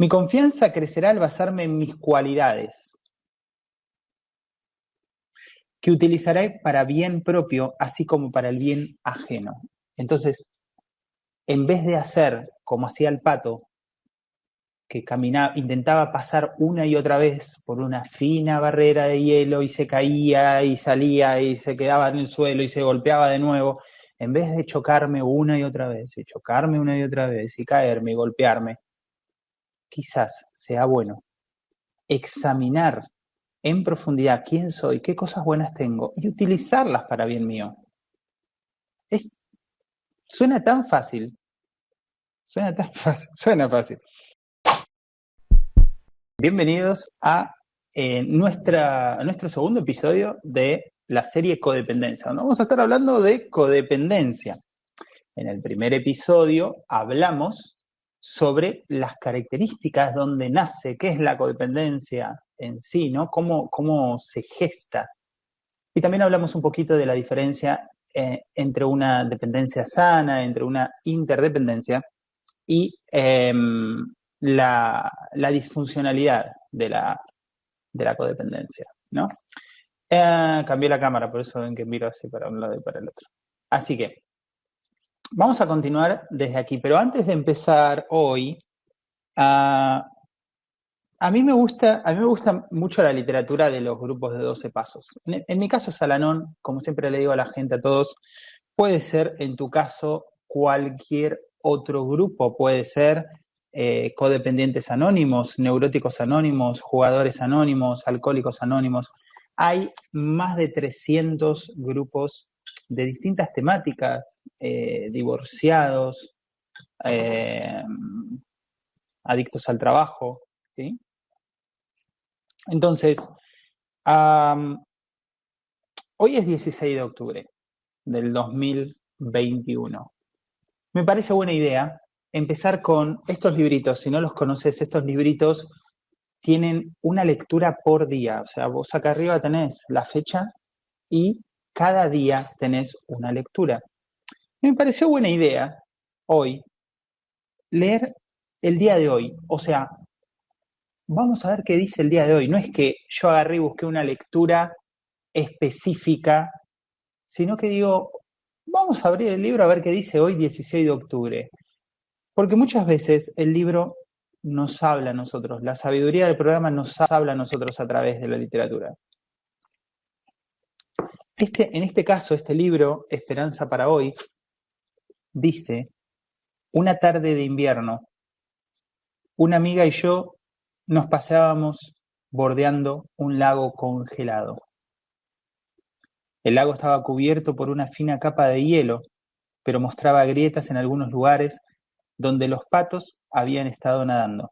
Mi confianza crecerá al basarme en mis cualidades, que utilizaré para bien propio, así como para el bien ajeno. Entonces, en vez de hacer como hacía el pato, que caminaba, intentaba pasar una y otra vez por una fina barrera de hielo y se caía y salía y se quedaba en el suelo y se golpeaba de nuevo, en vez de chocarme una y otra vez y chocarme una y otra vez y caerme y golpearme, quizás sea bueno examinar en profundidad quién soy, qué cosas buenas tengo y utilizarlas para bien mío. Es, suena tan fácil, suena tan fácil, suena fácil. Bienvenidos a eh, nuestra, nuestro segundo episodio de la serie Codependencia. Vamos a estar hablando de codependencia. En el primer episodio hablamos sobre las características donde nace, qué es la codependencia en sí, ¿no? Cómo, cómo se gesta. Y también hablamos un poquito de la diferencia eh, entre una dependencia sana, entre una interdependencia y em, la, disfuncionalidad de la, de la codependencia, ¿no? Eh, cambié la cámara, por eso ven que miro así para un lado y para el otro. Así que vamos a continuar desde aquí, pero antes de empezar hoy, ah, a mí me gusta, a mí me gusta mucho la literatura de los grupos de 12 pasos. En, en, mi caso, Salanón, como siempre le digo a la gente, a todos, puede ser en tu caso cualquier otro grupo, puede ser eh, codependientes anónimos, neuróticos anónimos, jugadores anónimos, alcohólicos anónimos. Hay más de 300 grupos de distintas temáticas, eh, divorciados, eh, adictos al trabajo. Entonces, hoy es 16 de octubre del 2021. Me parece buena idea empezar con estos libritos. Si no los conoces, estos libritos tienen una lectura por día. O sea, vos acá arriba tenés la fecha y cada día tenés una lectura. Me pareció buena idea hoy leer el día de hoy. O sea, vamos a ver qué dice el día de hoy. No es que yo agarré y busqué una lectura específica, sino que digo, vamos a abrir el libro a ver qué dice hoy 16 de octubre. Porque muchas veces el libro nos habla a nosotros, la sabiduría del programa nos habla a nosotros a través de la literatura. Este, en este caso, este libro, Esperanza para hoy, dice, una tarde de invierno, una amiga y yo nos paseábamos bordeando un lago congelado. El lago estaba cubierto por una fina capa de hielo, pero mostraba grietas en algunos lugares donde los patos habían estado nadando.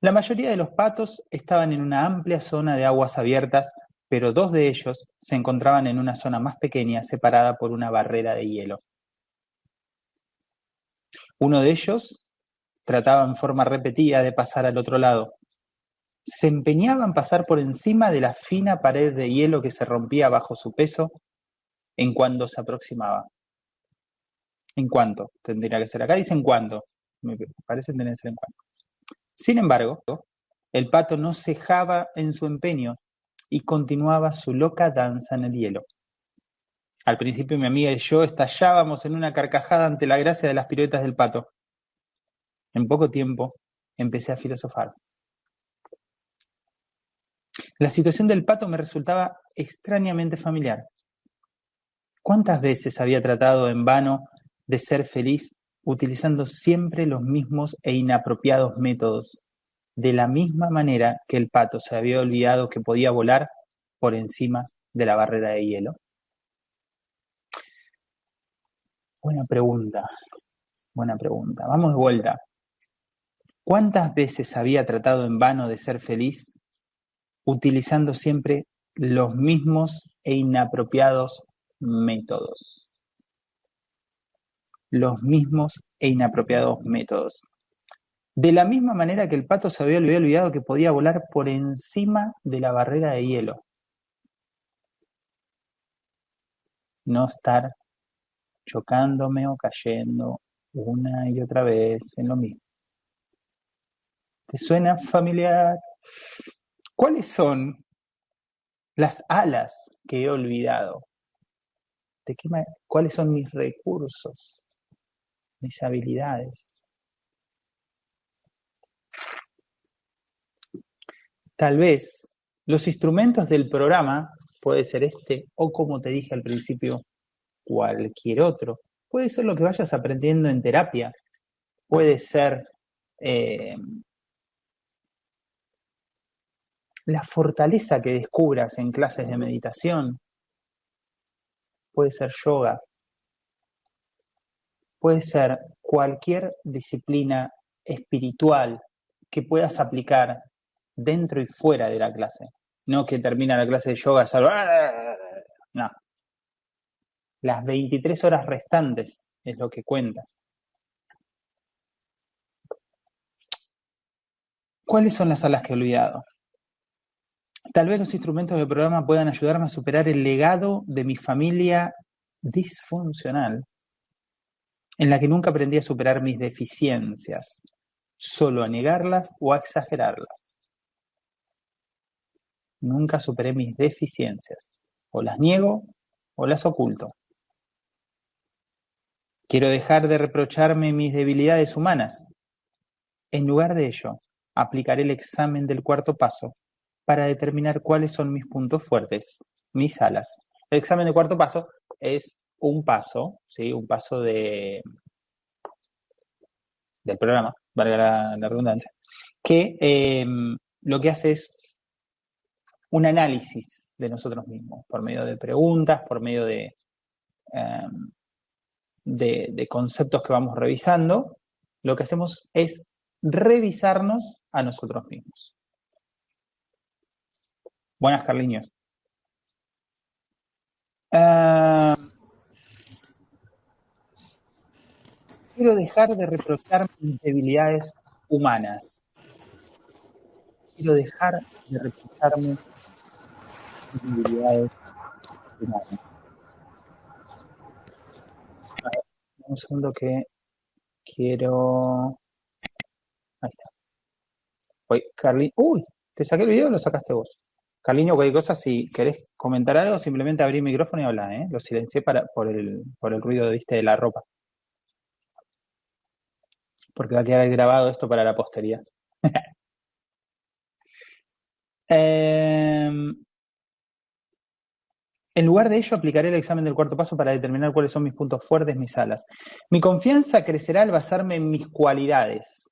La mayoría de los patos estaban en una amplia zona de aguas abiertas, pero dos de ellos se encontraban en una zona más pequeña separada por una barrera de hielo. Uno de ellos trataba en forma repetida de pasar al otro lado. Se empeñaba en pasar por encima de la fina pared de hielo que se rompía bajo su peso en cuando se aproximaba. En cuanto, tendría que ser acá, dice en cuanto. Me parece tener que ser en cuanto. Sin embargo, el pato no cejaba en su empeño y continuaba su loca danza en el hielo. Al principio mi amiga y yo estallábamos en una carcajada ante la gracia de las piruetas del pato. En poco tiempo empecé a filosofar. La situación del pato me resultaba extrañamente familiar. ¿Cuántas veces había tratado en vano de ser feliz utilizando siempre los mismos e inapropiados métodos, de la misma manera que el pato se había olvidado que podía volar por encima de la barrera de hielo? Buena pregunta, buena pregunta. Vamos de vuelta. ¿Cuántas veces había tratado en vano de ser feliz utilizando siempre los mismos e inapropiados métodos? los mismos e inapropiados métodos. De la misma manera que el pato se había olvidado que podía volar por encima de la barrera de hielo. No estar chocándome o cayendo una y otra vez en lo mismo, ¿Te suena familiar? ¿Cuáles son las alas que he olvidado? ¿De qué ¿Cuáles son mis recursos? Mis habilidades. Tal vez los instrumentos del programa, puede ser este o como te dije al principio, cualquier otro. Puede ser lo que vayas aprendiendo en terapia. Puede ser eh, la fortaleza que descubras en clases de meditación. Puede ser yoga. Puede ser cualquier disciplina espiritual que puedas aplicar dentro y fuera de la clase. No que termina la clase de yoga, ¡ah! no. Las 23 horas restantes es lo que cuenta. ¿Cuáles son las alas que he olvidado? Tal vez los instrumentos del programa puedan ayudarme a superar el legado de mi familia disfuncional, en la que nunca aprendí a superar mis deficiencias, solo a negarlas o a exagerarlas. Nunca superé mis deficiencias. O las niego o las oculto. Quiero dejar de reprocharme mis debilidades humanas. En lugar de ello, aplicaré el examen del cuarto paso para determinar cuáles son mis puntos fuertes, mis alas. El examen del cuarto paso es un paso, ¿sí? un paso de, del programa, valga la, redundancia, que eh, lo que hace es un análisis de nosotros mismos, por medio de preguntas, por medio de, em, de, conceptos que vamos revisando, lo que hacemos es revisarnos a nosotros mismos. Buenas, Carliños. Em, quiero dejar de reprochar mis debilidades humanas. Quiero dejar de reprocharme habilidades humanas. un segundo que quiero. Ahí está. Oye, Carlin. Uy, te saqué el video o lo sacaste vos. Carliño, cualquier cosa, si querés comentar algo, simplemente abrí el micrófono y habla, ¿eh? Lo silencié para, por, el, por el ruido ¿viste, de la ropa. Porque va a quedar grabado esto para la posteridad. eh, en lugar de ello, aplicaré el examen del cuarto paso para determinar cuáles son mis puntos fuertes, mis alas. Mi confianza crecerá al basarme en mis cualidades,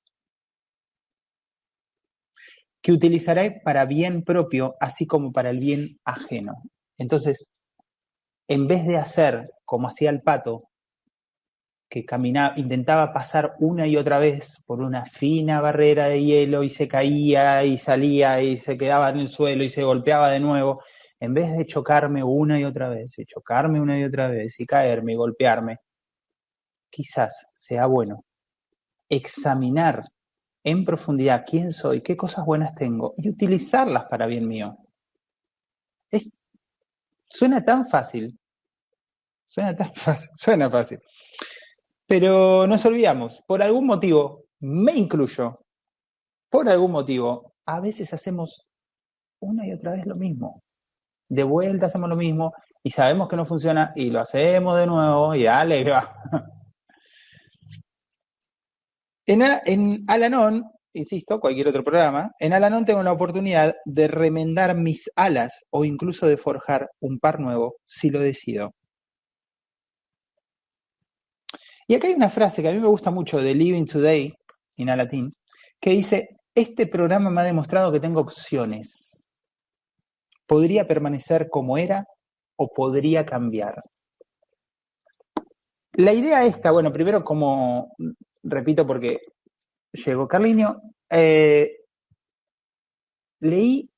que utilizaré para bien propio, así como para el bien ajeno. Entonces, en vez de hacer como hacía el pato, que caminaba, intentaba pasar una y otra vez por una fina barrera de hielo y se caía y salía y se quedaba en el suelo y se golpeaba de nuevo, en vez de chocarme una y otra vez, y chocarme una y otra vez, y caerme y golpearme, quizás sea bueno examinar en profundidad quién soy, qué cosas buenas tengo y utilizarlas para bien mío. Es, suena tan fácil, suena tan fácil, suena fácil. Pero nos olvidamos, por algún motivo, me incluyo, por algún motivo, a veces hacemos una y otra vez lo mismo de vuelta hacemos lo mismo y sabemos que no funciona y lo hacemos de nuevo y dale, va. En, en Alanon, insisto, cualquier otro programa, en Alanon tengo la oportunidad de remendar mis alas o incluso de forjar un par nuevo si lo decido. Y acá hay una frase que a mí me gusta mucho de Living Today, en Alatín, que dice, este programa me ha demostrado que tengo opciones podría permanecer como era o podría cambiar. La idea esta, bueno, primero como, repito porque llegó Carliño, eh, leí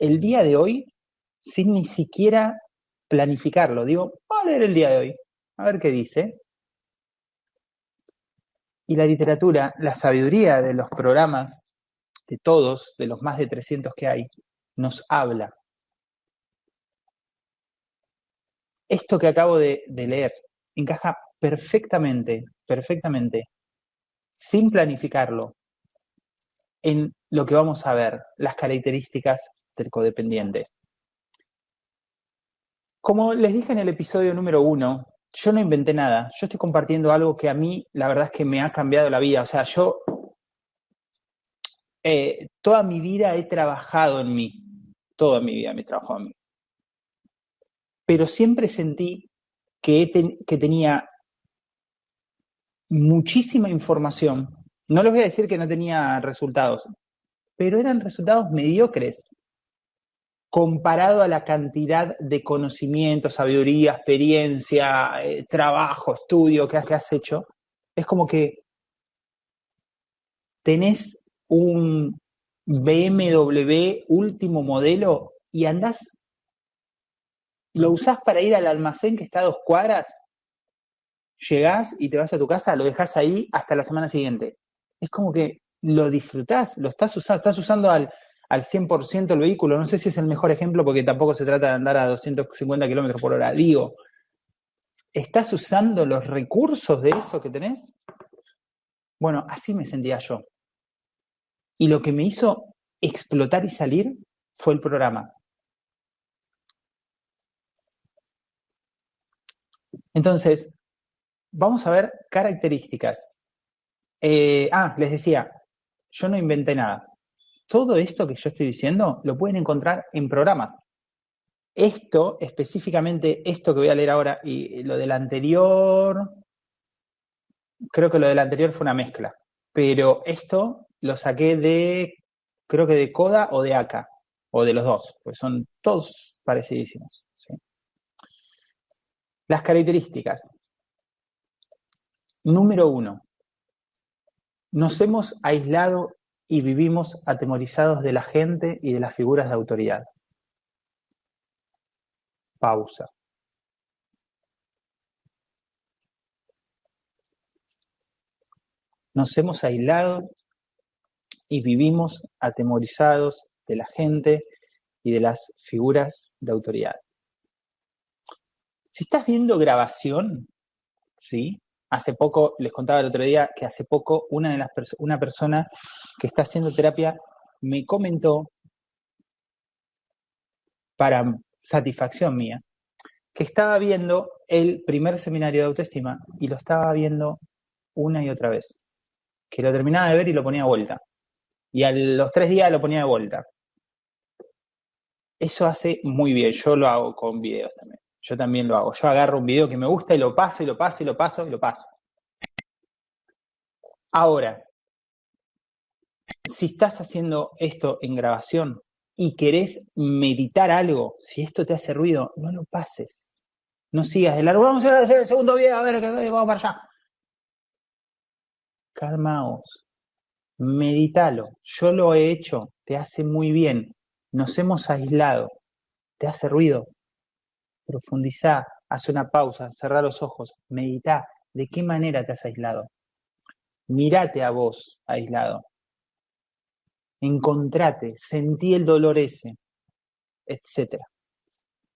el día de hoy sin ni siquiera planificarlo. Digo, voy a leer el día de hoy, a ver qué dice. Y la literatura, la sabiduría de los programas, de todos, de los más de 300 que hay, nos habla esto que acabo de, leer encaja perfectamente, perfectamente, sin planificarlo, en lo que vamos a ver, las características del codependiente. Como les dije en el episodio número uno, yo no inventé nada, yo estoy compartiendo algo que a mí la verdad es que me ha cambiado la vida. O sea, yo eh, toda mi vida he trabajado en mí, toda mi vida me he trabajado en mí. Pero siempre sentí que, que tenía muchísima información. No les voy a decir que no tenía resultados, pero eran resultados mediocres comparado a la cantidad de conocimiento, sabiduría, experiencia, eh, trabajo, estudio que has, hecho, es como que tenés un BMW último modelo y andás, lo usás para ir al almacén que está a dos cuadras, llegás y te vas a tu casa, lo dejas ahí hasta la semana siguiente. Es como que lo disfrutás, lo estás usando, estás usando al al 100% el vehículo. No sé si es el mejor ejemplo porque tampoco se trata de andar a 250 kilómetros por hora. Digo, ¿estás usando los recursos de eso que tenés? Bueno, así me sentía yo. Y lo que me hizo explotar y salir fue el programa. Entonces, vamos a ver características. Eh, ah, les decía, yo no inventé nada todo esto que yo estoy diciendo lo pueden encontrar en programas. Esto, específicamente esto que voy a leer ahora y lo del anterior, creo que lo del anterior fue una mezcla, pero esto lo saqué de, creo que de Coda o de ACA, o de los dos, pues son todos parecidísimos. Las características. Número uno, nos hemos aislado y vivimos atemorizados de la gente y de las figuras de autoridad. Pausa. Nos hemos aislado y vivimos atemorizados de la gente y de las figuras de autoridad. Si estás viendo grabación, ¿sí? Hace poco, les contaba el otro día que hace poco una, de las una persona que está haciendo terapia me comentó, para satisfacción mía, que estaba viendo el primer seminario de autoestima y lo estaba viendo una y otra vez. Que lo terminaba de ver y lo ponía de vuelta. Y a los tres días lo ponía de vuelta. Eso hace muy bien. Yo lo hago con videos también. Yo también lo hago. Yo agarro un video que me gusta y lo paso y lo paso y lo paso y lo paso. Ahora, si estás haciendo esto en grabación y querés meditar algo, si esto te hace ruido, no lo pases. No sigas de largo. Vamos a hacer el segundo video, a ver, vamos para allá. Calmaos. Meditalo. Yo lo he hecho. Te hace muy bien. Nos hemos aislado. ¿Te hace ruido? Profundizá, haz una pausa, cerrá los ojos, meditá, ¿de qué manera te has aislado? Mirate a vos aislado. Encontrate, sentí el dolor ese, etc.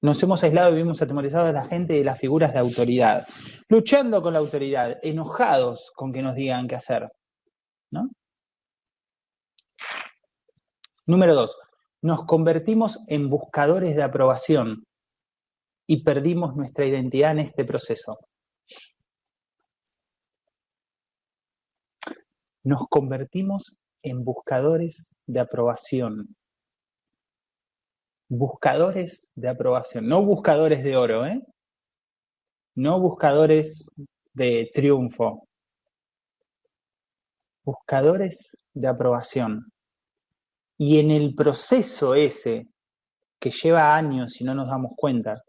Nos hemos aislado y vivimos atemorizados de la gente y de las figuras de autoridad, luchando con la autoridad, enojados con que nos digan qué hacer. ¿no? Número dos, nos convertimos en buscadores de aprobación y perdimos nuestra identidad en este proceso. Nos convertimos en buscadores de aprobación. Buscadores de aprobación, no buscadores de oro, ¿eh? No buscadores de triunfo. Buscadores de aprobación. Y en el proceso ese, que lleva años y no nos damos cuenta,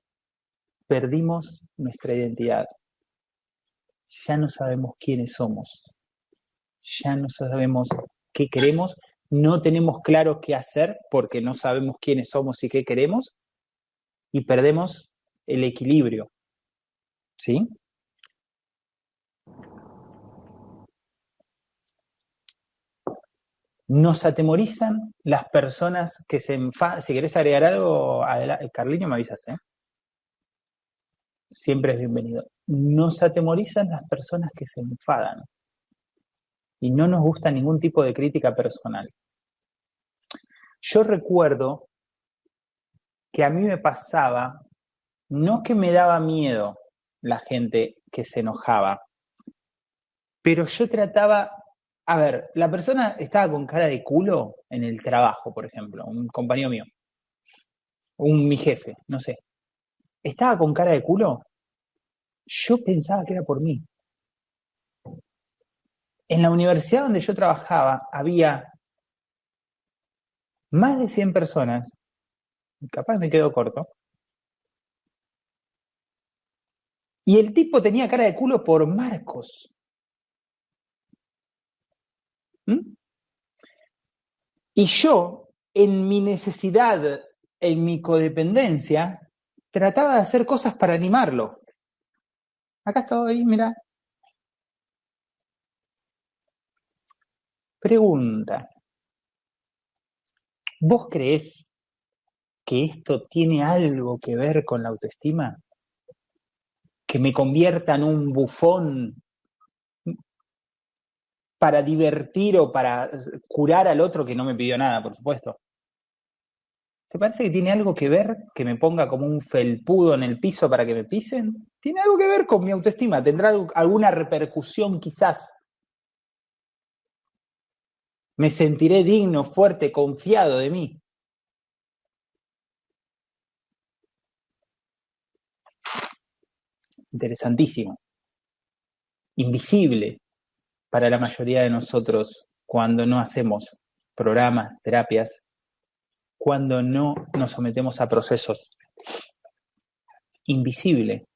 perdimos nuestra identidad. Ya no sabemos quiénes somos. Ya no sabemos qué queremos. No tenemos claro qué hacer porque no sabemos quiénes somos y qué queremos. Y perdemos el equilibrio. ¿Sí? Nos atemorizan las personas que se enfadan. Si querés agregar algo, Carliño, me avisas, ¿eh? Siempre es bienvenido. Nos atemorizan las personas que se enfadan y no nos gusta ningún tipo de crítica personal. yo recuerdo que a mí me pasaba, no que me daba miedo la gente que se enojaba, pero yo trataba, a ver, la persona estaba con cara de culo en el trabajo, por ejemplo, un compañero mío, un mi jefe, no sé, estaba con cara de culo, yo pensaba que era por mí. En la universidad donde yo trabajaba había más de 100 personas, capaz me quedo corto, y el tipo tenía cara de culo por Marcos. ¿Mm? Y yo, en mi necesidad, en mi codependencia, trataba de hacer cosas para animarlo. Acá estoy, mira. Pregunta. ¿Vos creés que esto tiene algo que ver con la autoestima? ¿Que me convierta en un bufón para divertir o para curar al otro que no me pidió nada, por supuesto? ¿Te parece que tiene algo que ver que me ponga como un felpudo en el piso para que me pisen? ¿Tiene algo que ver con mi autoestima? ¿Tendrá alguna repercusión quizás? Me sentiré digno, fuerte, confiado de mí. Interesantísimo. Invisible para la mayoría de nosotros cuando no hacemos programas, terapias, cuando no nos sometemos a procesos. Invisible.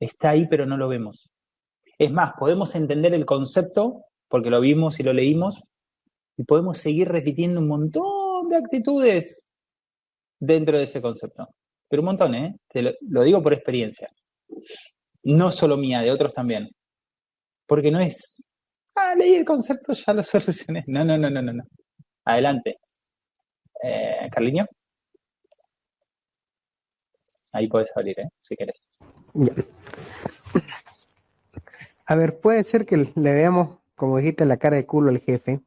Está ahí pero no lo vemos. Es más, podemos entender el concepto porque lo vimos y lo leímos y podemos seguir repitiendo un montón de actitudes dentro de ese concepto. Pero un montón, ¿eh? Te lo, digo por experiencia. No solo mía, de otros también. Porque no es, ah, leí el concepto, ya lo solucioné. No, no, no, no, no. no. Adelante. Eh, Carliño. Ahí puedes abrir, ¿eh? si quieres. Ya. A ver, puede ser que le veamos, como dijiste, la cara de culo al jefe.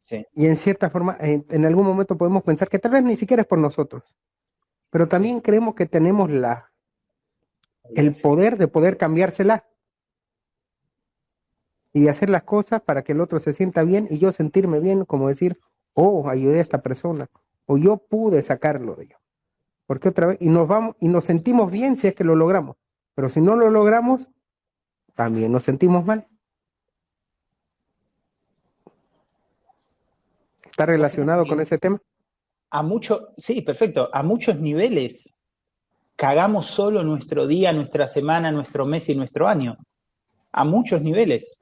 Sí. Y en cierta forma, en, en algún momento podemos pensar que tal vez ni siquiera es por nosotros. Pero también creemos que tenemos la, el poder de poder cambiársela. Y de hacer las cosas para que el otro se sienta bien y yo sentirme bien, como decir, oh, ayudé a esta persona, o yo pude sacarlo de ello. Porque otra vez, y nos vamos, y nos sentimos bien si es que lo logramos, pero si no lo logramos, también nos sentimos mal. ¿Está relacionado con ese tema? A muchos, sí, perfecto, a muchos niveles cagamos solo nuestro día, nuestra semana, nuestro mes y nuestro año. A muchos niveles.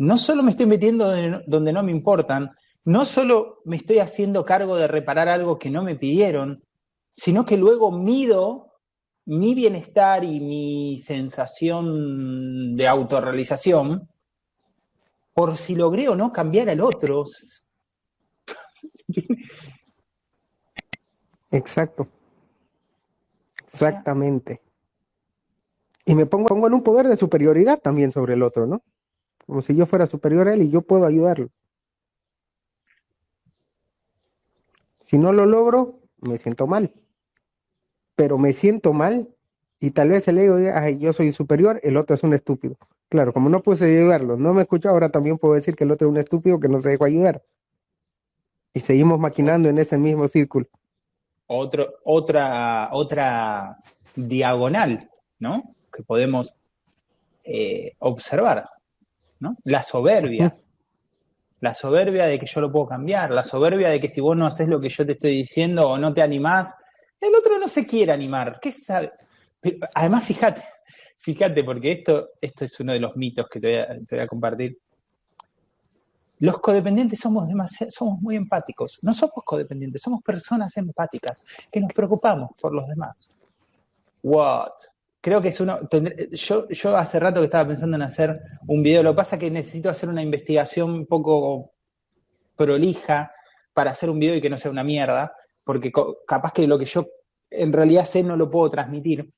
No solo me estoy metiendo donde, donde no me importan, no solo me estoy haciendo cargo de reparar algo que no me pidieron, sino que luego mido mi bienestar y mi sensación de autorrealización por si logré o no cambiar al otro. Exacto. Exactamente. Y me pongo, pongo en un poder de superioridad también sobre el otro, ¿no? Como si yo fuera superior a él y yo puedo ayudarlo. Si no lo logro, me siento mal. Pero me siento mal y tal vez el ego diga, ay, yo soy superior, el otro es un estúpido. Claro, como no pude ayudarlo, no me escucha, ahora también puedo decir que el otro es un estúpido que no se dejó ayudar. Y seguimos maquinando en ese mismo círculo. Otra, otra diagonal, ¿no? Que podemos eh, observar, ¿no? La soberbia. La soberbia de que yo lo puedo cambiar, la soberbia de que si vos no haces lo que yo te estoy diciendo o no te animás, el otro no se quiere animar. ¿Qué sabe? Pero, además, fíjate, fíjate, porque esto, esto es uno de los mitos que te voy a, te voy a compartir. Los codependientes somos, demasiado, somos muy empáticos. No somos codependientes, somos personas empáticas que nos preocupamos por los demás. What? Creo que es uno. Yo, hace rato que estaba pensando en hacer un video. Lo que pasa es que necesito hacer una investigación un poco prolija para hacer un video y que no sea una mierda, porque capaz que lo que yo en realidad sé no lo puedo transmitir.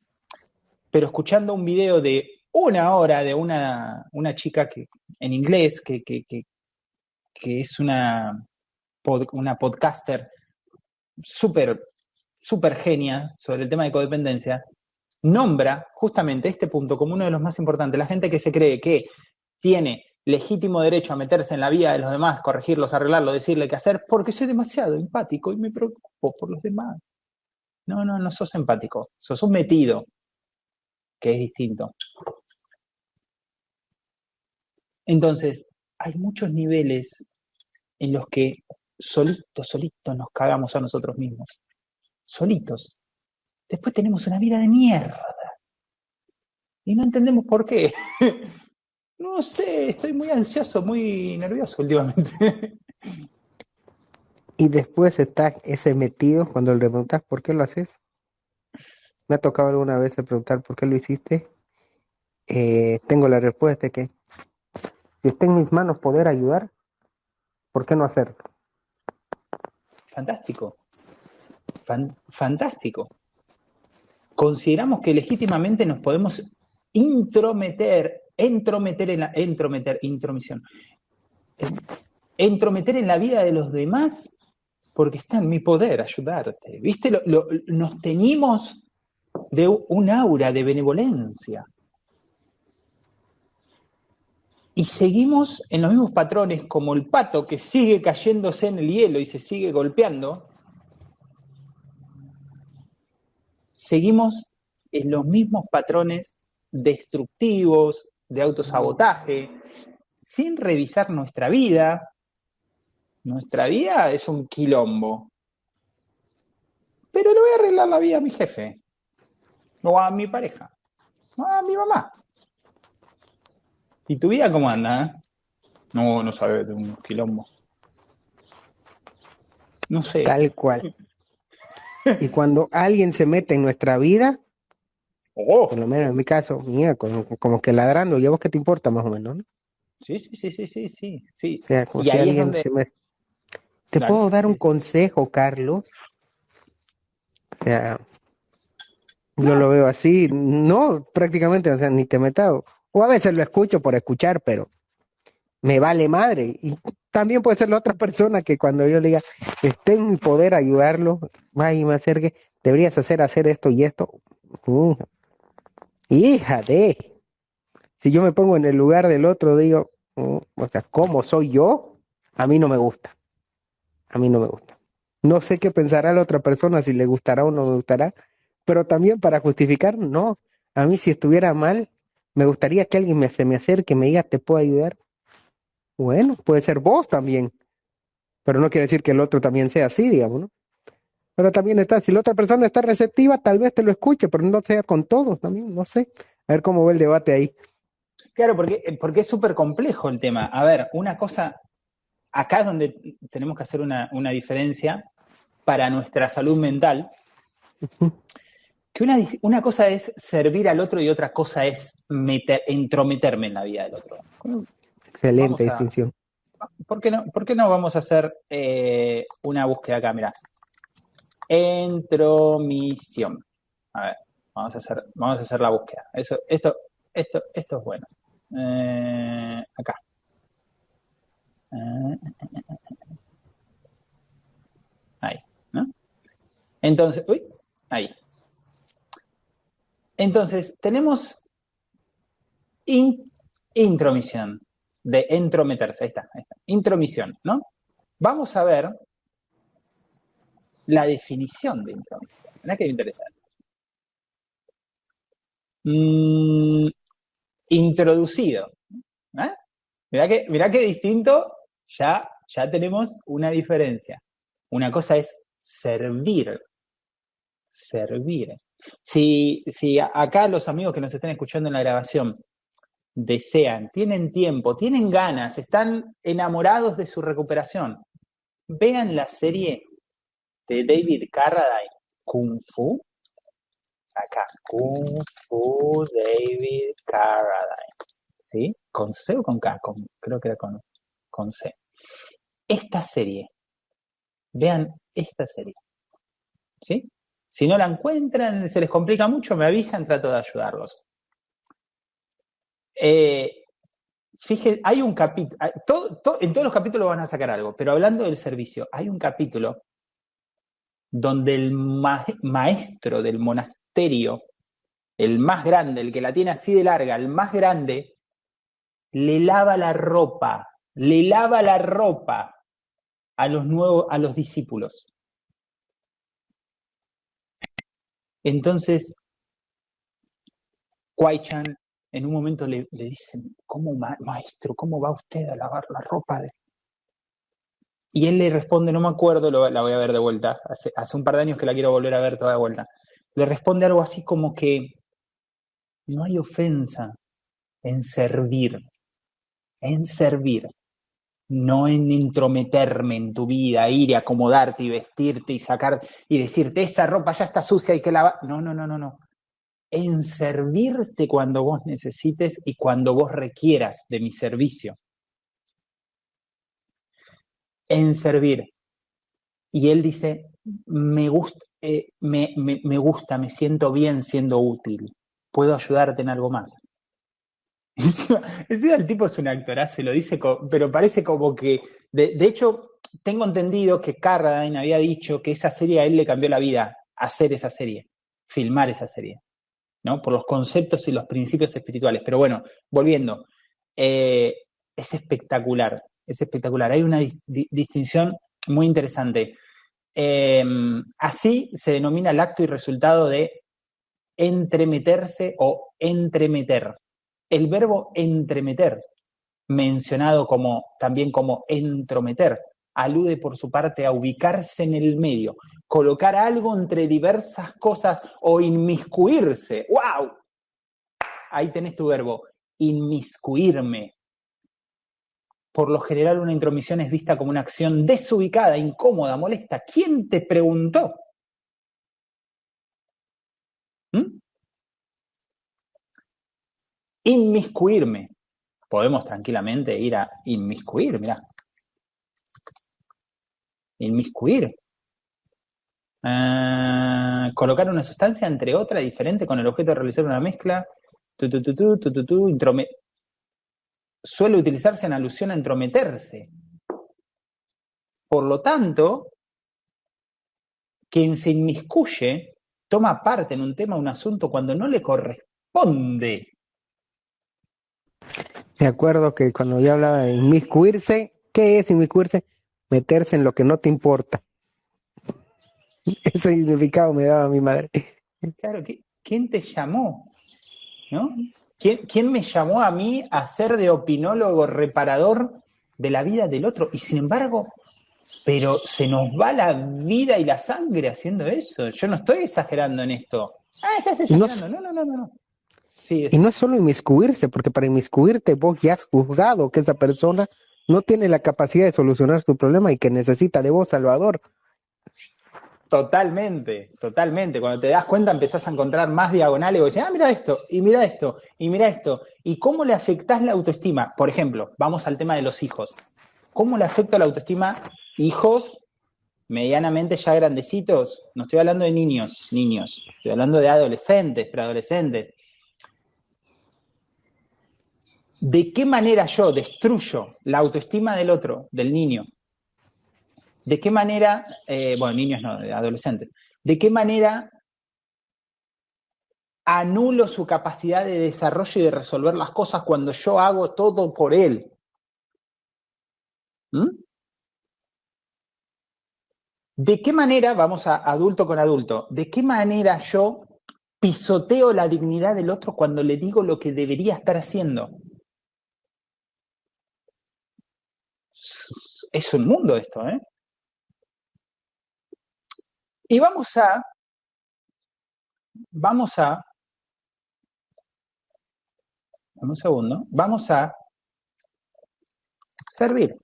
Pero escuchando un video de una hora de una, una chica que, en inglés que, que, que, es una una podcaster súper, súper genia sobre el tema de codependencia, nombra justamente este punto como uno de los más importantes. La gente que se cree que tiene legítimo derecho a meterse en la vida de los demás, corregirlos, arreglarlo, decirle qué hacer, porque soy demasiado empático y me preocupo por los demás. No, no, no sos empático, sos un metido, que es distinto. Entonces, hay muchos niveles en los que solitos, solitos nos cagamos a nosotros mismos. Solitos. Después tenemos una vida de mierda. Y no entendemos por qué. No sé, estoy muy ansioso, muy nervioso últimamente. Y después está ese metido cuando le preguntas por qué lo haces. Me ha tocado alguna vez preguntar por qué lo hiciste. Eh, tengo la respuesta que si está en mis manos poder ayudar, ¿por qué no hacerlo? Fantástico. fantástico. Consideramos que legítimamente nos podemos intrometer entrometer en la, entrometer, intromisión, entrometer en la vida de los demás porque está en mi poder ayudarte. ¿Viste? nos teñimos de un aura de benevolencia. Y seguimos en los mismos patrones como el pato que sigue cayéndose en el hielo y se sigue golpeando. Seguimos en los mismos patrones destructivos, de autosabotaje, sin revisar nuestra vida. Nuestra vida es un quilombo. Pero le voy a arreglar la vida a mi jefe, o a mi pareja, o a mi mamá. ¿Y tu vida cómo anda? Eh? No, no sabe de un quilombo. No sé. Tal cual. Y cuando alguien se mete en nuestra vida, Oh. Por lo menos en mi caso, mía, como, que ladrando, ¿y a vos qué te importa más o menos? ¿no? Sí, sí, sí, sí, sí, sí. sí. y alguien se me... ¿Te puedo dar un consejo, Carlos? O sea, yo lo veo así, no prácticamente, o sea, ni te metas, o a veces lo escucho por escuchar, pero me vale madre. Y también puede ser la otra persona que cuando yo le diga, esté en mi poder ayudarlo, vaya y me acerque, deberías hacer, hacer esto y esto. Uh, Hija de. Si yo me pongo en el lugar del otro, digo, mm, o sea, ¿cómo soy yo? A mí no me gusta. A mí no me gusta. No sé qué pensará la otra persona, si le gustará o no me gustará, pero también para justificar, no. A mí si estuviera mal, me gustaría que alguien me, se me acerque y me diga, ¿te puedo ayudar? Bueno, puede ser vos también, pero no quiere decir que el otro también sea así, digamos, ¿no? Pero también está, si la otra persona está receptiva, tal vez te lo escuche, pero no sea con todos también, no sé. A ver cómo va el debate ahí. Claro, porque, porque es súper complejo el tema. A ver, una cosa, acá es donde tenemos que hacer una, diferencia para nuestra salud mental, que una, una, cosa es servir al otro y otra cosa es meter, entrometerme en la vida del otro. Excelente distinción. ¿por qué, no, ¿Por qué no vamos a hacer eh, una búsqueda acá? Mira, Entromisión. A ver, vamos a hacer, vamos a hacer la búsqueda. Eso, esto, esto, esto es bueno. Eh, acá. Ahí, ¿no? Entonces, uy, ahí. Entonces, tenemos intromisión, de entrometerse, ahí está, intromisión, ¿no? Vamos a ver la definición de intromisión. Mirá que interesante. Mm, introducido. ¿eh? Mirá, que, qué distinto, ya, ya tenemos una diferencia. Una cosa es servir. Servir. Si, si acá los amigos que nos están escuchando en la grabación desean, tienen tiempo, tienen ganas, están enamorados de su recuperación, vean la serie de David Carradine, Kung Fu. Acá, Kung Fu David Carradine. ¿Sí? ¿Con C o con K? creo que era con, con C. Esta serie. Vean esta serie. ¿Sí? Si no la encuentran, se les complica mucho, me avisan, trato de ayudarlos. Eh, hay un capítulo, en todos los capítulos van a sacar algo, pero hablando del servicio, hay un capítulo donde el maestro del monasterio, el más grande, el que la tiene así de larga, el más grande, le lava la ropa, le lava la ropa a los nuevos, a los discípulos. Entonces, Kwai-chan en un momento le, dicen, ¿cómo maestro, cómo va usted a lavar la ropa de, y él le responde, no me acuerdo, la voy a ver de vuelta, hace, hace un par de años que la quiero volver a ver toda de vuelta. Le responde algo así como que no hay ofensa en servir, en servir, no en intrometerme en tu vida, ir y acomodarte y vestirte y sacar y decirte esa ropa ya está sucia y que lavar. No, no, no, no, no. En servirte cuando vos necesites y cuando vos requieras de mi servicio en servir. Y él dice, me gusta, eh, me, gusta, me siento bien siendo útil, puedo ayudarte en algo más. Encima, el tipo es un actorazo y lo dice, pero parece como que, de, hecho, tengo entendido que Carradine había dicho que esa serie a él le cambió la vida, hacer esa serie, filmar esa serie, ¿no? Por los conceptos y los principios espirituales. Pero bueno, volviendo, eh, es espectacular es espectacular. Hay una distinción muy interesante. Em, así se denomina el acto y resultado de entremeterse o entremeter. El verbo entremeter, mencionado como, también como entrometer, alude por su parte a ubicarse en el medio, colocar algo entre diversas cosas o inmiscuirse. ¡Wow! Ahí tenés tu verbo, inmiscuirme, por lo general una intromisión es vista como una acción desubicada, incómoda, molesta. ¿Quién te preguntó? ¿Mm? Inmiscuirme. Podemos tranquilamente ir a inmiscuir, mirá. Inmiscuir. Ah, colocar una sustancia entre otra diferente con el objeto de realizar una mezcla. Suele utilizarse en alusión a entrometerse. Por lo tanto, quien se inmiscuye toma parte en un tema, un asunto, cuando no le corresponde. Me acuerdo que cuando yo hablaba de inmiscuirse, ¿qué es inmiscuirse? Meterse en lo que no te importa. Ese significado me daba mi madre. Claro, ¿quién te llamó? ¿No? ¿Quién, me llamó a mí a ser de opinólogo reparador de la vida del otro? Y sin embargo, pero se nos va la vida y la sangre haciendo eso. Yo no estoy exagerando en esto. Ah, estás exagerando. No, no, no, no. y no es solo inmiscuirse, porque para inmiscuirte vos ya has juzgado que esa persona no tiene la capacidad de solucionar su problema y que necesita de vos, Salvador. Totalmente, totalmente. Cuando te das cuenta empezás a encontrar más diagonales y decís, ah, mira esto, y mira esto, y mira esto. ¿Y cómo le afectás la autoestima? Por ejemplo, vamos al tema de los hijos. ¿Cómo le afecta la autoestima hijos medianamente ya grandecitos? No estoy hablando de niños, niños. Estoy hablando de adolescentes, preadolescentes. ¿De qué manera yo destruyo la autoestima del otro, del niño, ¿De qué manera, eh, bueno, niños no, adolescentes, de qué manera anulo su capacidad de desarrollo y de resolver las cosas cuando yo hago todo por él? ¿Mm? ¿De qué manera, vamos a adulto con adulto, de qué manera yo pisoteo la dignidad del otro cuando le digo lo que debería estar haciendo? Es un mundo esto, ¿eh? Y vamos a, vamos a, un segundo, vamos a servir.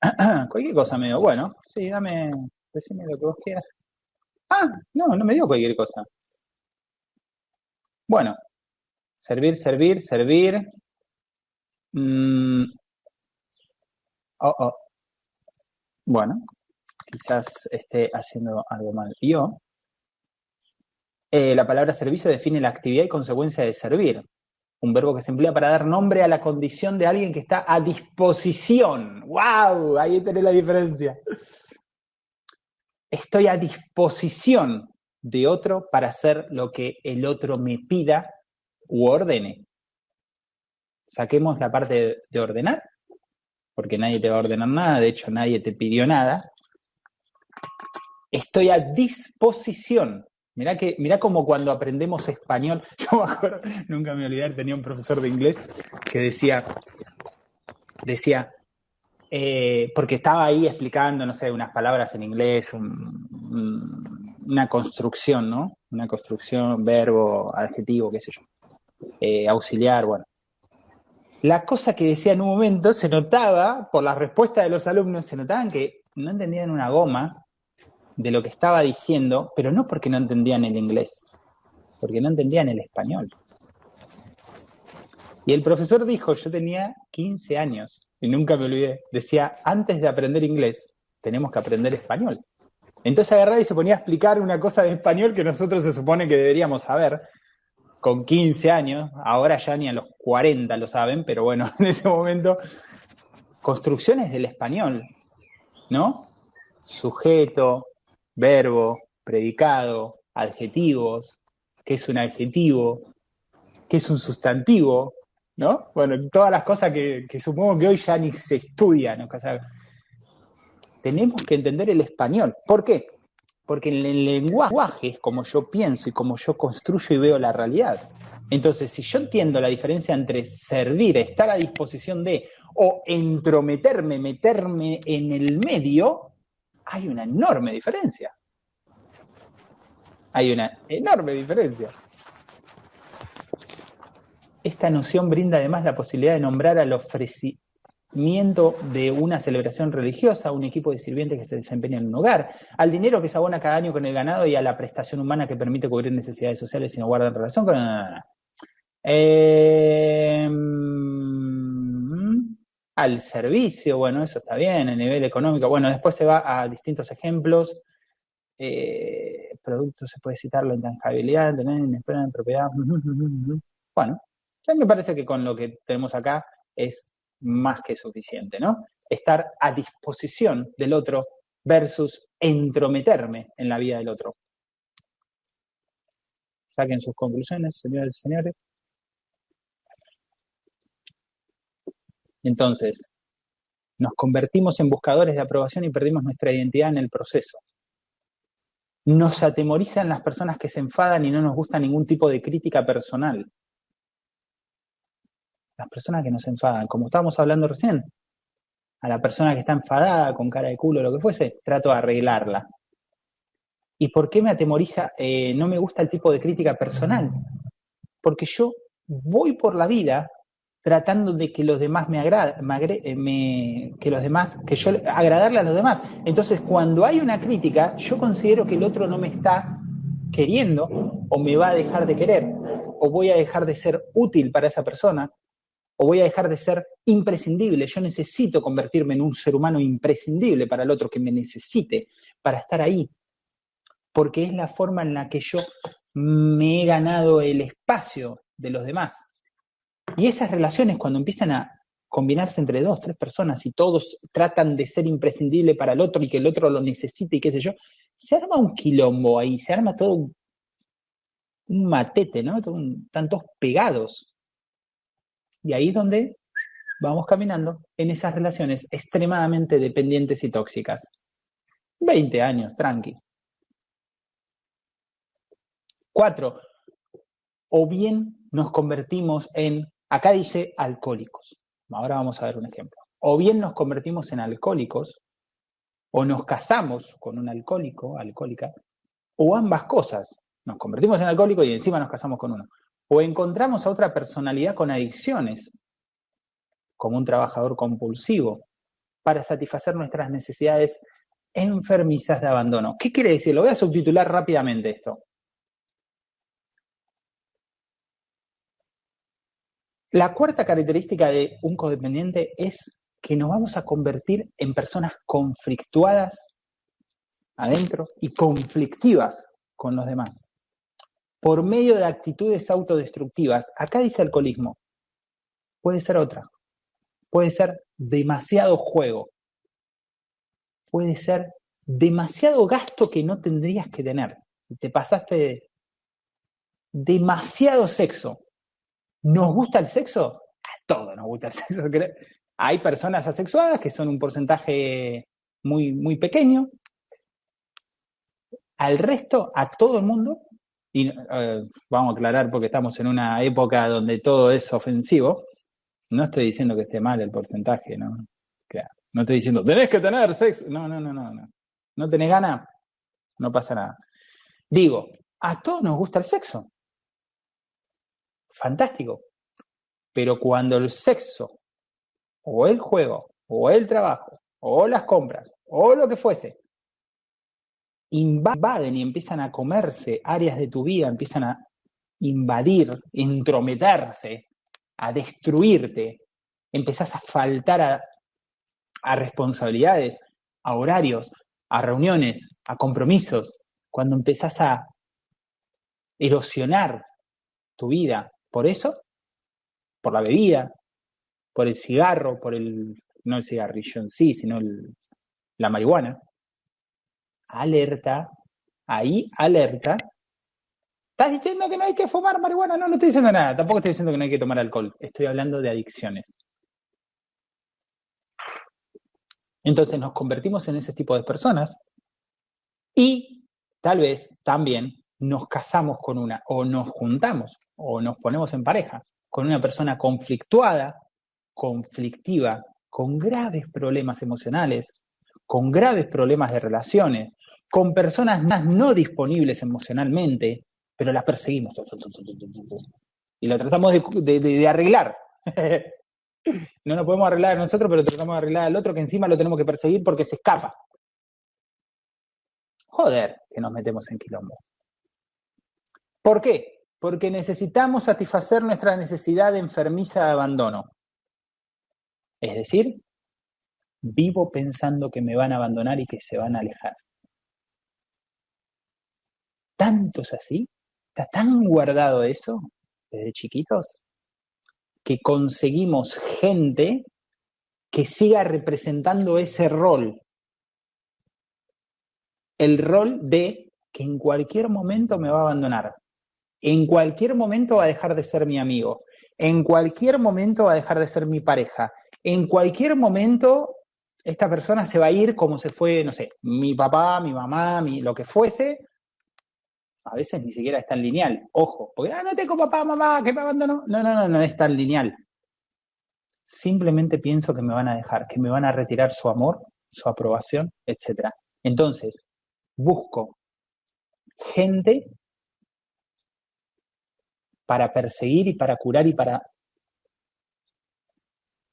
cualquier cosa me dio. Bueno, sí, dame, decime lo que vos quieras. Ah, no, no me dio cualquier cosa. Bueno, servir, servir, servir. Mm, Oh, oh. Bueno, quizás esté haciendo algo mal yo. Eh, la palabra servicio define la actividad y consecuencia de servir. Un verbo que se emplea para dar nombre a la condición de alguien que está a disposición. ¡Wow! Ahí tenés la diferencia. Estoy a disposición de otro para hacer lo que el otro me pida u ordene. Saquemos la parte de ordenar, porque nadie te va a ordenar nada, de hecho nadie te pidió nada. Estoy a disposición. Mirá, que, mirá como cuando aprendemos español, yo me acuerdo, nunca me olvidé, tenía un profesor de inglés que decía, decía, eh, porque estaba ahí explicando, no sé, unas palabras en inglés, una construcción, ¿no? Una construcción, verbo, adjetivo, qué sé yo, eh, auxiliar, bueno. La cosa que decía en un momento se notaba, por la respuesta de los alumnos, se notaban que no entendían una goma de lo que estaba diciendo, pero no porque no entendían el inglés, porque no entendían el español. Y el profesor dijo, yo tenía 15 años, y nunca me olvidé, decía, antes de aprender inglés, tenemos que aprender español. Entonces agarraba y se ponía a explicar una cosa de español que nosotros se supone que deberíamos saber, con 15 años, ahora ya ni a los 40 lo saben, pero bueno, en ese momento, construcciones del español, ¿no? Sujeto, verbo, predicado, adjetivos, qué es un adjetivo, qué es un sustantivo, ¿no? Bueno, todas las cosas que, supongo que hoy ya ni se estudian. ¿no? tenemos que entender el español. ¿Por qué? Porque en el lenguaje es como yo pienso y como yo construyo y veo la realidad. Entonces, si yo entiendo la diferencia entre servir, estar a disposición de, o entrometerme, meterme en el medio, hay una enorme diferencia. Hay una enorme diferencia. Esta noción brinda además la posibilidad de nombrar al ofrecimiento de una celebración religiosa, un equipo de sirvientes que se desempeña en un hogar, al dinero que se abona cada año con el ganado y a la prestación humana que permite cubrir necesidades sociales y no guardan relación con... Eh, al servicio, bueno, eso está bien, a nivel económico. Bueno, después se va a distintos ejemplos. Eh, productos se puede citar la intangibilidad, tener en propiedad. Bueno, ya me parece que con lo que tenemos acá es más que suficiente, ¿no? Estar a disposición del otro versus entrometerme en la vida del otro. Saquen sus conclusiones, señores y señores. Entonces, nos convertimos en buscadores de aprobación y perdimos nuestra identidad en el proceso. Nos atemorizan las personas que se enfadan y no nos gusta ningún tipo de crítica personal. Las personas que nos enfadan, como estábamos hablando recién, a la persona que está enfadada, con cara de culo, lo que fuese, trato de arreglarla. ¿Y por qué me atemoriza? Eh, no me gusta el tipo de crítica personal. Porque yo voy por la vida tratando de que los demás me agraden, eh, que los demás, que yo agradarle a los demás. Entonces, cuando hay una crítica, yo considero que el otro no me está queriendo o me va a dejar de querer o voy a dejar de ser útil para esa persona o voy a dejar de ser imprescindible. Yo necesito convertirme en un ser humano imprescindible para el otro que me necesite para estar ahí, porque es la forma en la que yo me he ganado el espacio de los demás. Y esas relaciones cuando empiezan a combinarse entre dos, tres personas y todos tratan de ser imprescindible para el otro y que el otro lo necesite y qué sé yo, se arma un quilombo ahí, se arma todo un, matete, ¿no? están todos pegados. Y ahí es donde vamos caminando en esas relaciones extremadamente dependientes y tóxicas. 20 años, tranqui. Cuatro, o bien nos convertimos en Acá dice alcohólicos. Ahora vamos a ver un ejemplo. O bien nos convertimos en alcohólicos, o nos casamos con un alcohólico, alcohólica, o ambas cosas. Nos convertimos en alcohólico y encima nos casamos con uno. O encontramos a otra personalidad con adicciones, como un trabajador compulsivo, para satisfacer nuestras necesidades enfermizas de abandono. ¿Qué quiere decir? Lo voy a subtitular rápidamente esto. La cuarta característica de un codependiente es que nos vamos a convertir en personas conflictuadas adentro y conflictivas con los demás. Por medio de actitudes autodestructivas. Acá dice alcoholismo. Puede ser otra. Puede ser demasiado juego. Puede ser demasiado gasto que no tendrías que tener. Te pasaste demasiado sexo. ¿Nos gusta el sexo? A todos nos gusta el sexo. Hay personas asexuadas que son un porcentaje muy, muy pequeño. Al resto, a todo el mundo, y eh, vamos a aclarar porque estamos en una época donde todo es ofensivo, no estoy diciendo que esté mal el porcentaje, ¿no? No estoy diciendo, tenés que tener sexo. No, no, no, no, no. ¿No tenés ganas? No pasa nada. Digo, a todos nos gusta el sexo. Fantástico. Pero cuando el sexo, o el juego, o el trabajo, o las compras, o lo que fuese, invaden y empiezan a comerse áreas de tu vida, empiezan a invadir, entrometerse, a destruirte, empezás a faltar a, responsabilidades, a horarios, a reuniones, a compromisos, cuando empezás a erosionar tu vida. Por eso, por la bebida, por el cigarro, por el, no el cigarrillo en sí, sino la marihuana, alerta, ahí alerta. ¿Estás diciendo que no hay que fumar marihuana? No, no estoy diciendo nada. Tampoco estoy diciendo que no hay que tomar alcohol. Estoy hablando de adicciones. Entonces nos convertimos en ese tipo de personas y tal vez también nos casamos con una, o nos juntamos, o nos ponemos en pareja con una persona conflictuada, conflictiva, con graves problemas emocionales, con graves problemas de relaciones, con personas más no disponibles emocionalmente, pero las perseguimos. Y lo tratamos de, arreglar. no nos podemos arreglar nosotros, pero tratamos de arreglar al otro que encima lo tenemos que perseguir porque se escapa. Joder, que nos metemos en quilombo. ¿Por qué? Porque necesitamos satisfacer nuestra necesidad de enfermiza de abandono. Es decir, vivo pensando que me van a abandonar y que se van a alejar. Tanto es así, está tan guardado eso desde chiquitos, que conseguimos gente que siga representando ese rol. El rol de que en cualquier momento me va a abandonar. En cualquier momento va a dejar de ser mi amigo. En cualquier momento va a dejar de ser mi pareja. En cualquier momento esta persona se va a ir como se fue, no sé, mi papá, mi mamá, mi, lo que fuese, a veces ni siquiera es tan lineal. Ojo, porque ah, no tengo papá, mamá, que me abandonó. No, no, no, no es tan lineal. Simplemente pienso que me van a dejar, que me van a retirar su amor, su aprobación, etc. Entonces, busco gente para perseguir y para curar y para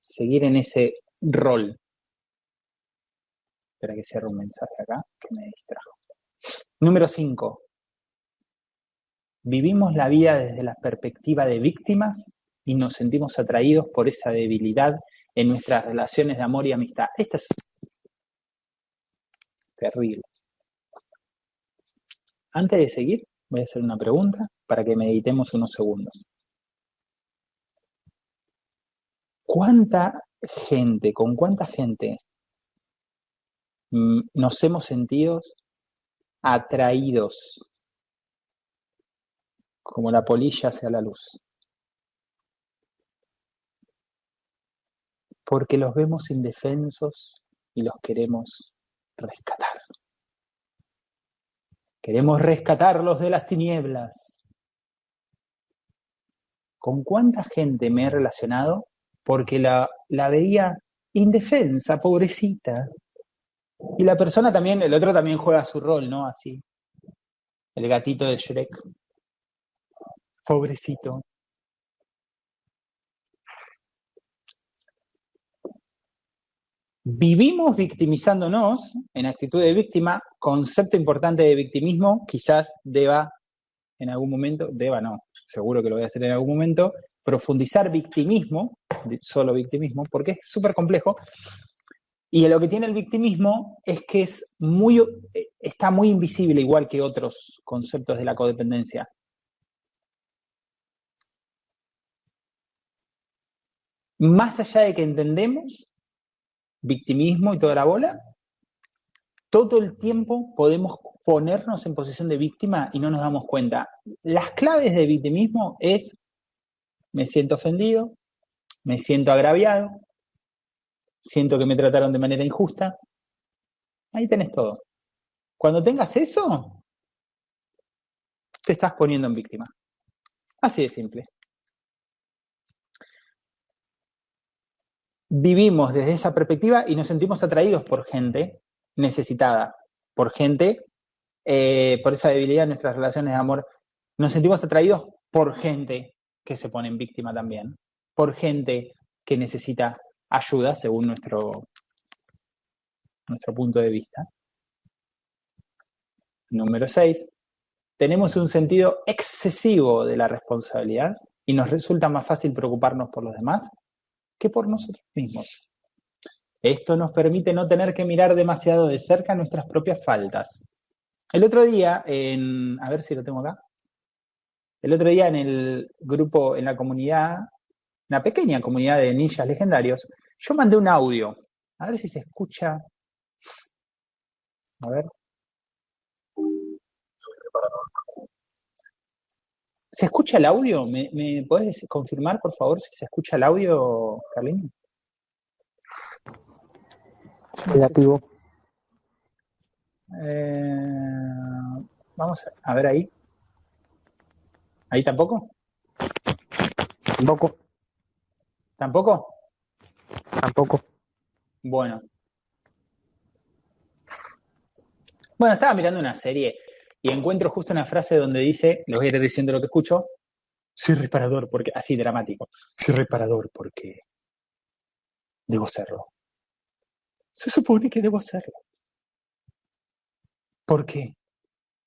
seguir en ese rol. Espera que cierre un mensaje acá que me distrajo. Número 5. Vivimos la vida desde la perspectiva de víctimas y nos sentimos atraídos por esa debilidad en nuestras relaciones de amor y amistad. Esto es terrible. Antes de seguir, voy a hacer una pregunta para que meditemos unos segundos. ¿Cuánta gente, con cuánta gente nos hemos sentido atraídos como la polilla hacia la luz. Porque los vemos indefensos y los queremos rescatar. Queremos rescatarlos de las tinieblas. ¿Con cuánta gente me he relacionado? Porque la, la veía indefensa, pobrecita. Y la persona también, el otro también juega su rol, ¿no? Así. El gatito de Shrek. Pobrecito. Vivimos victimizándonos en actitud de víctima, concepto importante de victimismo, quizás deba en algún momento, deba no, seguro que lo voy a hacer en algún momento, profundizar victimismo, solo victimismo, porque es súper complejo. Y lo que tiene el victimismo es que es muy, eh, está muy invisible, igual que otros conceptos de la codependencia. Más allá de que entendemos victimismo y toda la bola, todo el tiempo podemos ponernos en posición de víctima y no nos damos cuenta. Las claves de victimismo es me siento ofendido, me siento agraviado, siento que me trataron de manera injusta. Ahí tenés todo. Cuando tengas eso, te estás poniendo en víctima. Así de simple. Vivimos desde esa perspectiva y nos sentimos atraídos por gente necesitada, por gente, eh, por esa debilidad en nuestras relaciones de amor. Nos sentimos atraídos por gente que se pone en víctima también, por gente que necesita ayuda según nuestro, nuestro punto de vista. Número 6. Tenemos un sentido excesivo de la responsabilidad y nos resulta más fácil preocuparnos por los demás que por nosotros mismos. Esto nos permite no tener que mirar demasiado de cerca nuestras propias faltas. El otro día, en, a ver si lo tengo acá, el otro día en el grupo, en la comunidad, una pequeña comunidad de ninjas legendarios, yo mandé un audio. A ver si se escucha. A ver. ¿Se escucha el audio? ¿Me, me podés confirmar, por favor, si se escucha el audio, Carlín? Negativo. Eh, vamos a ver ahí. ¿Ahí tampoco? Tampoco. ¿Tampoco? Tampoco. Bueno. Bueno, estaba mirando una serie y encuentro justo una frase donde dice, lo voy a ir diciendo lo que escucho, soy reparador porque, así dramático, soy reparador porque debo serlo. Se supone que debo hacerlo. ¿Por qué?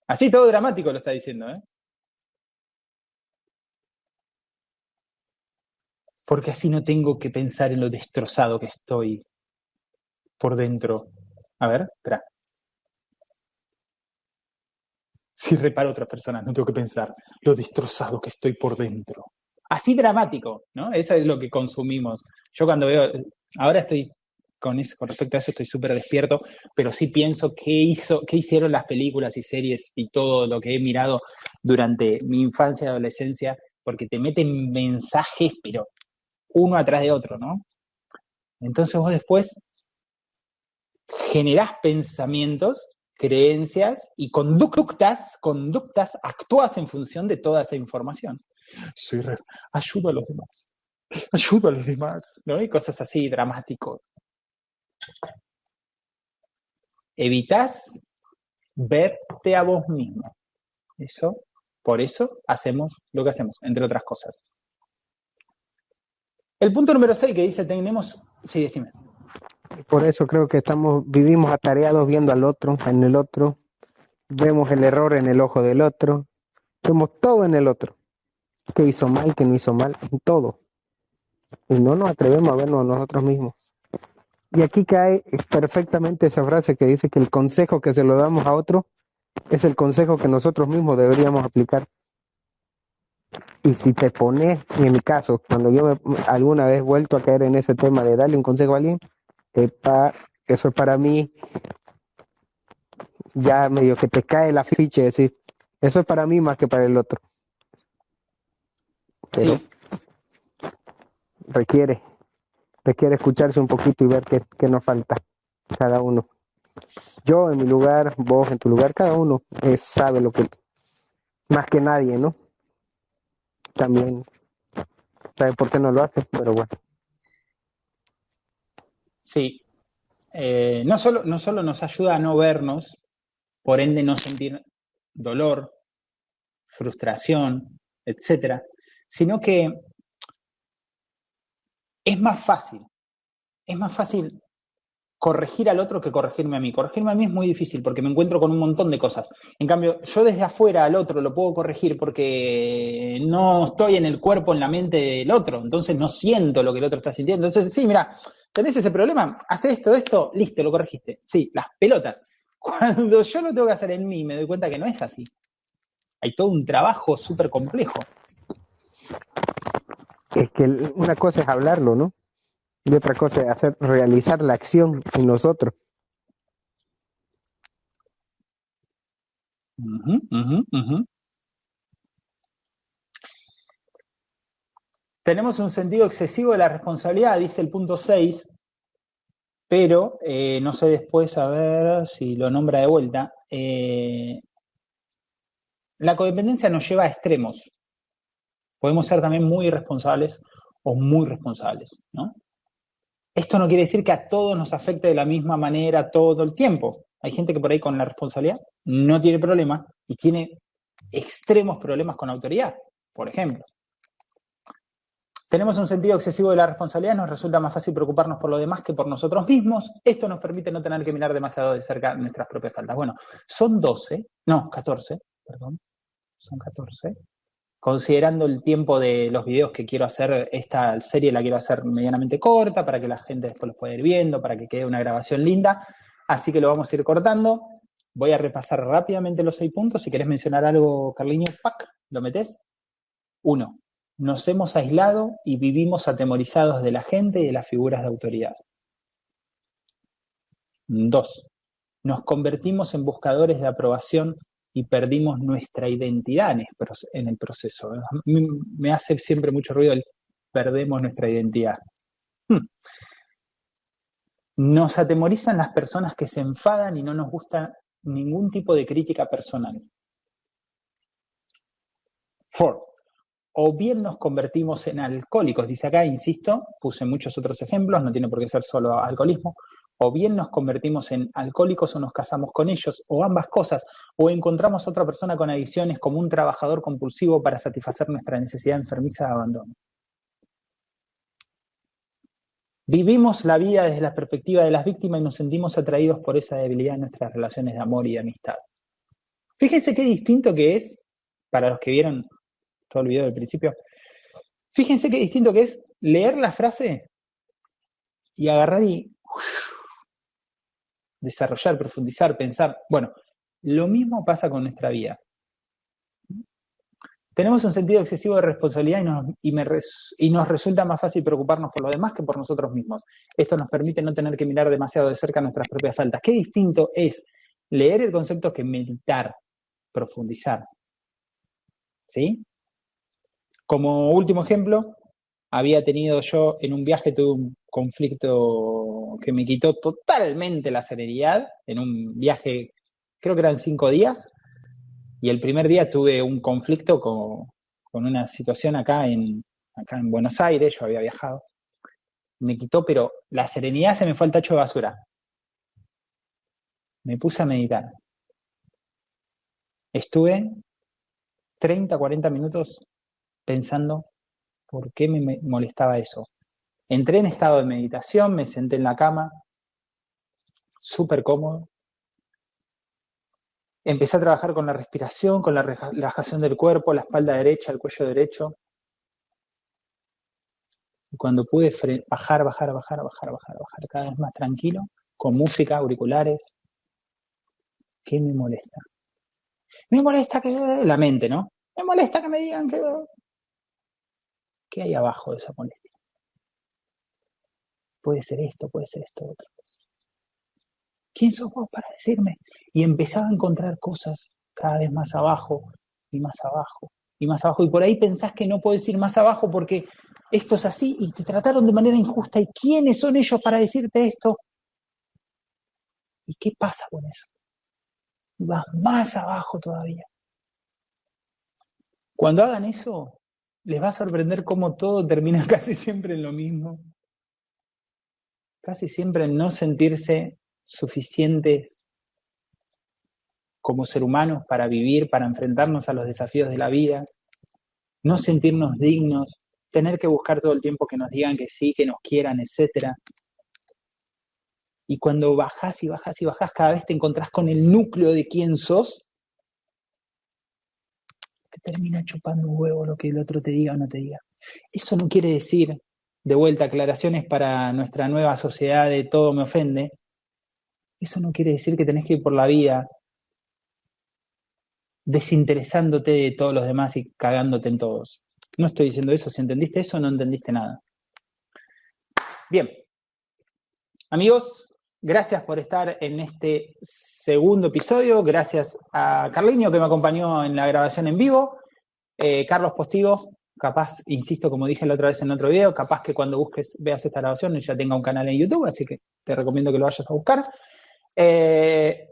Así todo dramático lo está diciendo, ¿eh? Porque así no tengo que pensar en lo destrozado que estoy por dentro. A ver, espera. Si reparo a otras personas, no tengo que pensar lo destrozado que estoy por dentro. Así dramático, ¿no? Eso es lo que consumimos. Yo cuando veo, ahora estoy con, con respecto a eso estoy súper despierto, pero sí pienso qué, hizo, qué hicieron las películas y series y todo lo que he mirado durante mi infancia y adolescencia, porque te meten mensajes, pero uno atrás de otro, ¿no? Entonces vos después generás pensamientos, creencias y conductas, conductas, actúas en función de toda esa información. Soy ayudo a los demás, ayudo a los demás, ¿no? Y cosas así dramáticos, Evitas verte a vos mismo. Eso, por eso hacemos lo que hacemos, entre otras cosas. El punto número 6 que dice tenemos, sí, decime. Por eso creo que estamos, vivimos atareados viendo al otro, en el otro, vemos el error en el ojo del otro, vemos todo en el otro. ¿Qué hizo mal, qué no hizo mal, en todo. Y no nos atrevemos a vernos nosotros mismos. Y aquí cae perfectamente esa frase que dice que el consejo que se lo damos a otro es el consejo que nosotros mismos deberíamos aplicar. Y si te pones, en mi caso, cuando yo alguna vez he vuelto a caer en ese tema de darle un consejo a alguien, eso es para mí ya medio que te cae la ficha, es decir, eso es para mí más que para el otro. Pero requiere requiere escucharse un poquito y ver qué, nos falta cada uno. Yo en mi lugar, vos en tu lugar, cada uno sabe lo que, más que nadie, ¿no? También sabe por qué no lo hace, pero bueno. Sí. Eh, no, solo, no solo nos ayuda a no vernos, por ende no sentir dolor, frustración, etcétera, sino que es más fácil, es más fácil corregir al otro que corregirme a mí. Corregirme a mí es muy difícil porque me encuentro con un montón de cosas. En cambio, yo desde afuera al otro lo puedo corregir porque no estoy en el cuerpo, en la mente del otro, entonces no siento lo que el otro está sintiendo. Entonces, sí, mira, tenés ese problema, hace esto, esto, listo, lo corregiste. Sí, las pelotas. Cuando yo lo tengo que hacer en mí, me doy cuenta que no es así. Hay todo un trabajo súper complejo es que una cosa es hablarlo, ¿no? Y otra cosa es hacer, realizar la acción en nosotros. Tenemos un sentido excesivo de la responsabilidad, dice el punto 6, pero eh, no sé después a ver si lo nombra de vuelta. Eh, la codependencia nos lleva a extremos. Podemos ser también muy irresponsables o muy responsables, ¿no? Esto no quiere decir que a todos nos afecte de la misma manera todo el tiempo. Hay gente que por ahí con la responsabilidad no tiene problema y tiene extremos problemas con autoridad, por ejemplo. Tenemos un sentido excesivo de la responsabilidad, nos resulta más fácil preocuparnos por lo demás que por nosotros mismos. Esto nos permite no tener que mirar demasiado de cerca nuestras propias faltas. Bueno, son 12, no, 14, perdón, son 14. Considerando el tiempo de los videos que quiero hacer, esta serie la quiero hacer medianamente corta para que la gente después los pueda ir viendo, para que quede una grabación linda. Así que lo vamos a ir cortando. Voy a repasar rápidamente los seis puntos. Si querés mencionar algo, Carliño, ¡pac! ¿Lo metés? Uno, nos hemos aislado y vivimos atemorizados de la gente y de las figuras de autoridad. Dos, nos convertimos en buscadores de aprobación y perdimos nuestra identidad en el proceso. Me hace siempre mucho ruido el perdemos nuestra identidad. Hmm. Nos atemorizan las personas que se enfadan y no nos gusta ningún tipo de crítica personal. Four, o bien nos convertimos en alcohólicos, dice acá, insisto, puse muchos otros ejemplos, no tiene por qué ser solo alcoholismo, o bien nos convertimos en alcohólicos o nos casamos con ellos, o ambas cosas, o encontramos otra persona con adicciones como un trabajador compulsivo para satisfacer nuestra necesidad enfermiza de abandono. Vivimos la vida desde la perspectiva de las víctimas y nos sentimos atraídos por esa debilidad en nuestras relaciones de amor y de amistad. Fíjense qué distinto que es, para los que vieron todo el video del principio. Fíjense qué distinto que es leer la frase y agarrar y desarrollar, profundizar, pensar. Bueno, lo mismo pasa con nuestra vida. Tenemos un sentido excesivo de responsabilidad y nos, y nos, resulta más fácil preocuparnos por lo demás que por nosotros mismos. Esto nos permite no tener que mirar demasiado de cerca nuestras propias faltas. Qué distinto es leer el concepto que meditar, profundizar. ¿Sí? Como último ejemplo, había tenido yo en un viaje, tuve un conflicto que me quitó totalmente la serenidad, en un viaje, creo que eran cinco días, y el primer día tuve un conflicto con, una situación acá en, acá en Buenos Aires, yo había viajado, me quitó, pero la serenidad se me fue al tacho de basura. Me puse a meditar. Estuve 30, 40 minutos pensando por qué me molestaba eso. Entré en estado de meditación, me senté en la cama, súper cómodo. Empecé a trabajar con la respiración, con la relajación del cuerpo, la espalda derecha, el cuello derecho. Y cuando pude bajar, bajar, bajar, bajar, bajar, bajar, cada vez más tranquilo, con música, auriculares, ¿qué me molesta? Me molesta que la mente, ¿no? Me molesta que me digan que ¿Qué hay abajo de esa molestia? Puede ser esto, puede ser esto, otra cosa. ¿Quién sos vos para decirme? Y empezaba a encontrar cosas cada vez más abajo y más abajo y más abajo. Y por ahí pensás que no puedes ir más abajo porque esto es así y te trataron de manera injusta. ¿Y quiénes son ellos para decirte esto? ¿Y qué pasa con eso? vas más abajo todavía. Cuando hagan eso, les va a sorprender cómo todo termina casi siempre en lo mismo. Casi siempre no sentirse suficientes como ser humanos para vivir, para enfrentarnos a los desafíos de la vida, no sentirnos dignos, tener que buscar todo el tiempo que nos digan que sí, que nos quieran, etc. Y cuando bajás y bajás y bajás, cada vez te encontrás con el núcleo de quién sos termina chupando un huevo lo que el otro te diga o no te diga. Eso no quiere decir, de vuelta, aclaraciones para nuestra nueva sociedad de todo me ofende. Eso no quiere decir que tenés que ir por la vida desinteresándote de todos los demás y cagándote en todos. No estoy diciendo eso. Si entendiste eso, no entendiste nada. Bien. Amigos, gracias por estar en este segundo episodio. Gracias a Carliño que me acompañó en la grabación en vivo. Eh, Carlos Postigo, capaz, insisto, como dije la otra vez en otro video, capaz que cuando busques, veas esta grabación ya tenga un canal en YouTube, así que te recomiendo que lo vayas a buscar. Eh,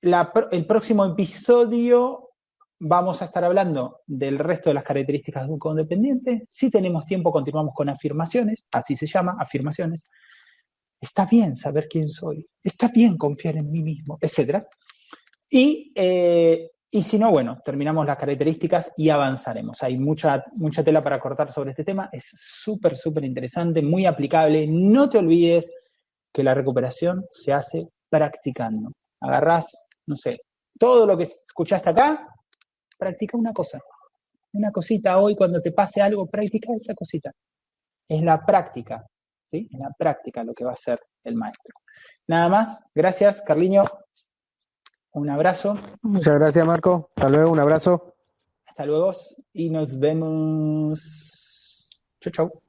el próximo episodio vamos a estar hablando del resto de las características de un codependiente. Si tenemos tiempo, continuamos con afirmaciones, así se llama, afirmaciones. Está bien saber quién soy, está bien confiar en mí mismo, etc. Y, eh, y si no, bueno, terminamos las características y avanzaremos. Hay mucha, mucha tela para cortar sobre este tema, es súper, súper interesante, muy aplicable. No te olvides que la recuperación se hace practicando. Agarrás, no sé, todo lo que escuchaste acá, practica una cosa. Una cosita hoy, cuando te pase algo, practica esa cosita. Es la práctica, ¿sí? Es la práctica lo que va a hacer el maestro. Nada más, gracias, Carliño. Un abrazo. Muchas gracias, Marco. Hasta luego, un abrazo. Hasta luego y nos vemos. Chau, chau.